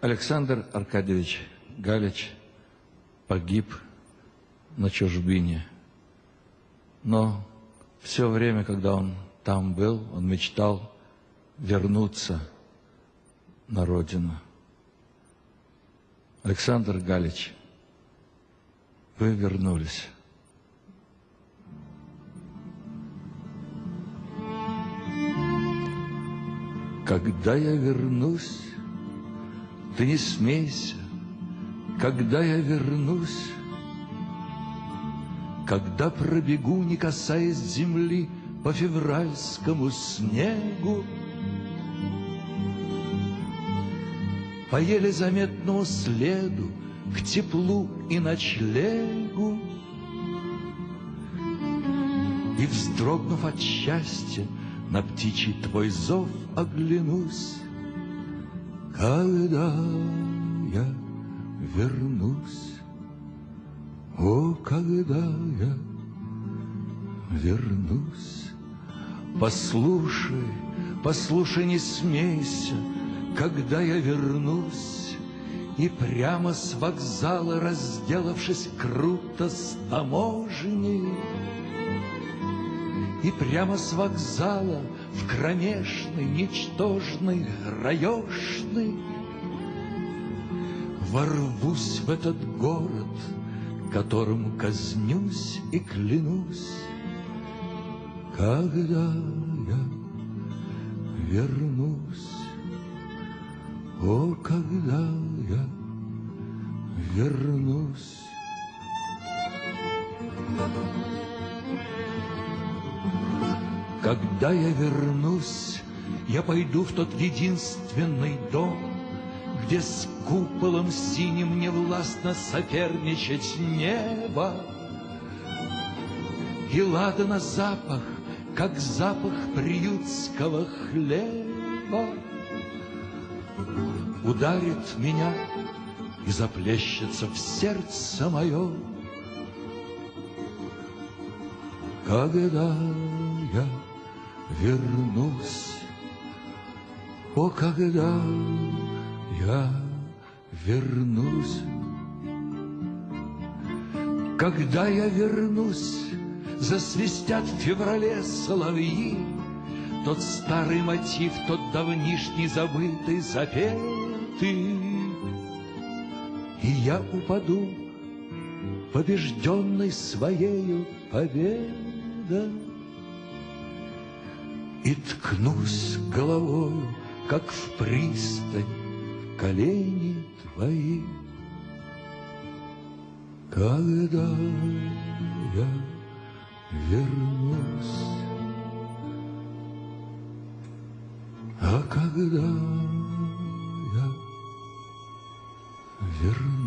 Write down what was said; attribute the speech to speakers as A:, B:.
A: Александр Аркадьевич Галич погиб на чужбине. Но все время, когда он там был, он мечтал вернуться на родину. Александр Галич, вы вернулись. Когда я вернусь, ты не смейся, когда я вернусь, когда пробегу, не касаясь земли, по февральскому снегу, по еле заметному следу к теплу и ночлегу. И, вздрогнув от счастья, на птичий твой зов оглянусь, Когда я вернусь, О, когда я вернусь. Послушай, послушай, не смейся, Когда я вернусь, И прямо с вокзала, разделавшись круто с таможней, и прямо с вокзала в кромешный, ничтожный, раешный Ворвусь в этот город, которым казнюсь и клянусь, Когда я вернусь, о, когда я вернусь. Когда я вернусь, я пойду в тот единственный дом, Где с куполом синим не властно соперничать небо. И ладана запах, как запах приютского хлеба, Ударит меня и заплещется в сердце мое, Когда я вернусь. О, когда я вернусь, когда я вернусь, засвистят в феврале соловьи, Тот старый мотив, тот давнишний забытый, запетый. И я упаду, побежденный своею победой, и ткнусь головою, как в пристань, колени твои. Когда я вернусь, а когда я вернусь,